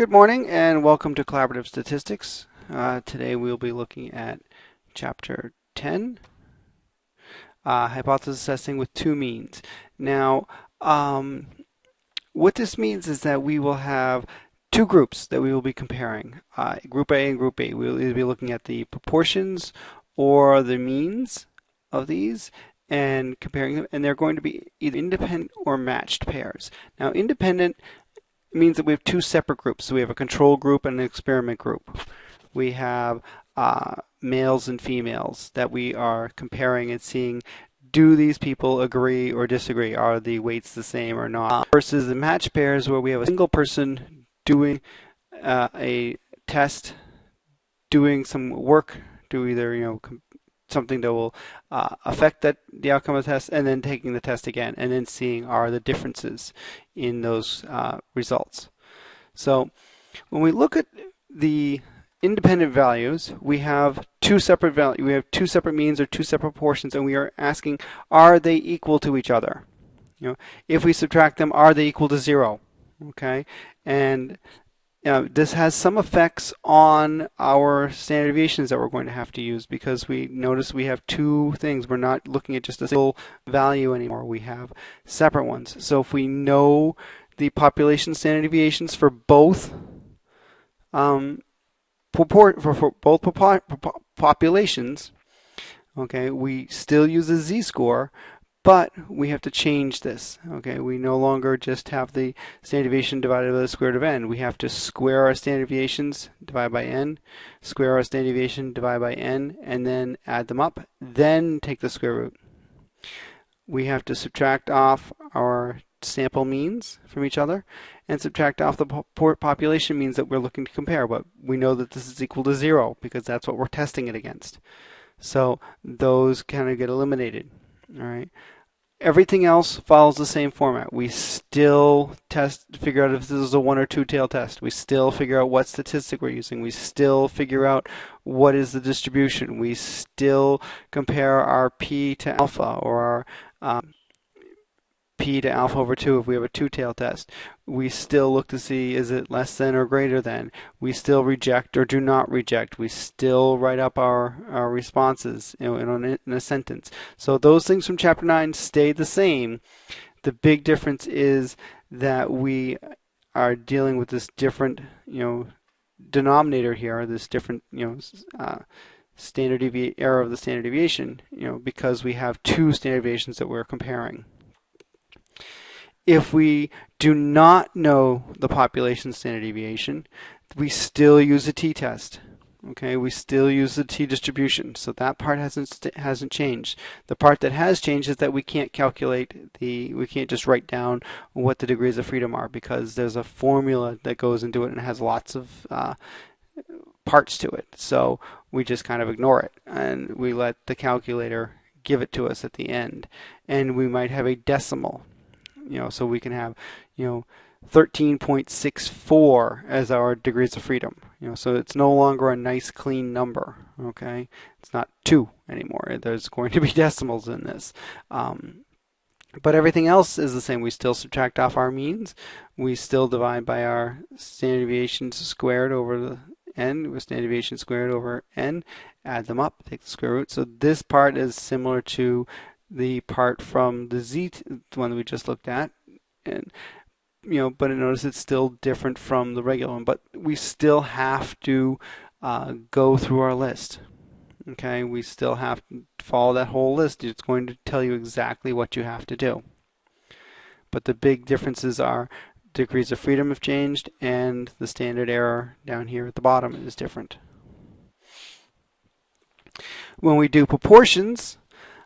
Good morning and welcome to Collaborative Statistics. Uh, today we'll be looking at Chapter 10, uh, Hypothesis Testing with Two Means. Now, um, what this means is that we will have two groups that we will be comparing, uh, Group A and Group B. We'll either be looking at the proportions or the means of these and comparing them, and they're going to be either independent or matched pairs. Now, independent means that we have two separate groups. So we have a control group and an experiment group. We have uh, males and females that we are comparing and seeing do these people agree or disagree? Are the weights the same or not? Versus the match pairs where we have a single person doing uh, a test, doing some work, do either you know something that will uh, affect that the outcome of the test, and then taking the test again, and then seeing are the differences in those uh, results. So when we look at the independent values, we have two separate values. We have two separate means or two separate portions, and we are asking, are they equal to each other? You know, if we subtract them, are they equal to zero? Okay, and you know, this has some effects on our standard deviations that we're going to have to use because we notice we have two things. We're not looking at just a single value anymore. We have separate ones. So if we know the population standard deviations for both um, for, for both populations, okay, we still use a z-score, but we have to change this. Okay, we no longer just have the standard deviation divided by the square root of n. We have to square our standard deviations, divide by n, square our standard deviation, divide by n, and then add them up, then take the square root. We have to subtract off our sample means from each other and subtract off the population means that we're looking to compare. But we know that this is equal to zero because that's what we're testing it against. So those kind of get eliminated. All right. Everything else follows the same format. We still test, figure out if this is a one or two tail test. We still figure out what statistic we're using. We still figure out what is the distribution. We still compare our p to alpha or our um, p to alpha over 2 if we have a two tail test. We still look to see is it less than or greater than. We still reject or do not reject. We still write up our, our responses in, a, in a sentence. So those things from chapter 9 stay the same. The big difference is that we are dealing with this different, you know, denominator here, this different, you know, uh, standard devi error of the standard deviation, you know, because we have two standard deviations that we're comparing if we do not know the population standard deviation, we still use a t-test. Okay, we still use the t-distribution, so that part hasn't hasn't changed. The part that has changed is that we can't calculate the, we can't just write down what the degrees of freedom are because there's a formula that goes into it and has lots of uh, parts to it. So we just kind of ignore it and we let the calculator give it to us at the end. And we might have a decimal you know, so we can have, you know, 13.64 as our degrees of freedom. You know, so it's no longer a nice clean number. Okay, it's not two anymore. There's going to be decimals in this. Um, but everything else is the same. We still subtract off our means. We still divide by our standard deviations squared over the n with standard deviation squared over n. Add them up, take the square root. So this part is similar to the part from the Z one we just looked at, and you know, but notice it's still different from the regular one. But we still have to uh, go through our list. Okay, we still have to follow that whole list. It's going to tell you exactly what you have to do. But the big differences are degrees of freedom have changed and the standard error down here at the bottom is different. When we do proportions,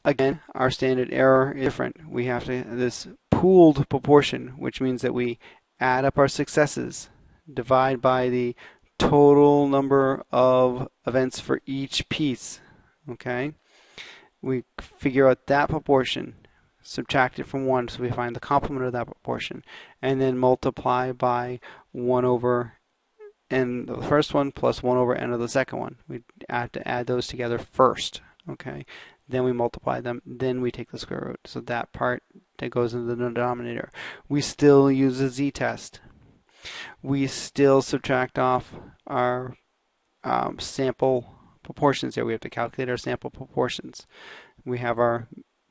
Again, our standard error is different. We have to this pooled proportion, which means that we add up our successes, divide by the total number of events for each piece. Okay, we figure out that proportion, subtract it from 1 so we find the complement of that proportion, and then multiply by 1 over n of the first one plus 1 over n of the second one. We have to add those together first. Okay, then we multiply them, then we take the square root. So that part that goes into the denominator. We still use a z-test. We still subtract off our um, sample proportions here. We have to calculate our sample proportions. We have our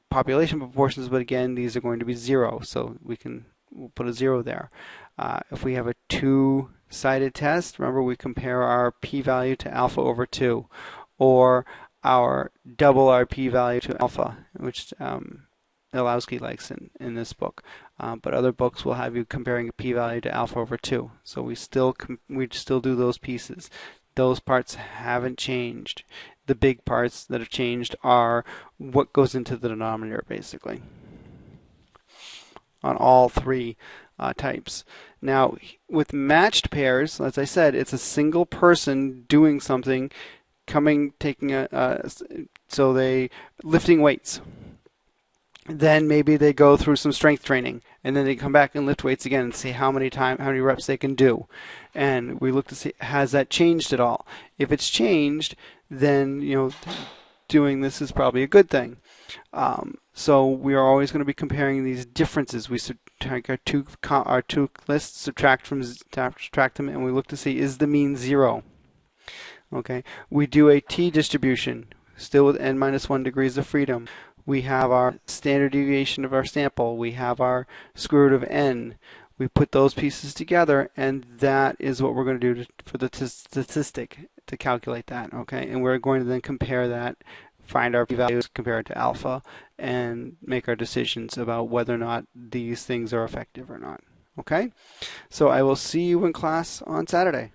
population proportions, but again, these are going to be zero, so we can we'll put a zero there. Uh, if we have a two-sided test, remember we compare our p-value to alpha over 2, or our double our p-value to alpha, which um, Illowsky likes in, in this book. Um, but other books will have you comparing a p-value to alpha over 2. So we still we still do those pieces. Those parts haven't changed. The big parts that have changed are what goes into the denominator, basically, on all three uh, types. Now, with matched pairs, as I said, it's a single person doing something, coming, taking a, so they lifting weights. Then maybe they go through some strength training and then they come back and lift weights again and see how many time how many reps they can do. And we look to see has that changed at all? If it's changed then you know doing this is probably a good thing. Um, so we are always going to be comparing these differences. We subtract our two our two lists subtract from subtract them and we look to see is the mean zero okay we do a t distribution still with n minus 1 degrees of freedom we have our standard deviation of our sample, we have our square root of n. We put those pieces together and that is what we're going to do for the statistic to calculate that, okay? And we're going to then compare that, find our p-values, compare it to alpha, and make our decisions about whether or not these things are effective or not, okay? So I will see you in class on Saturday.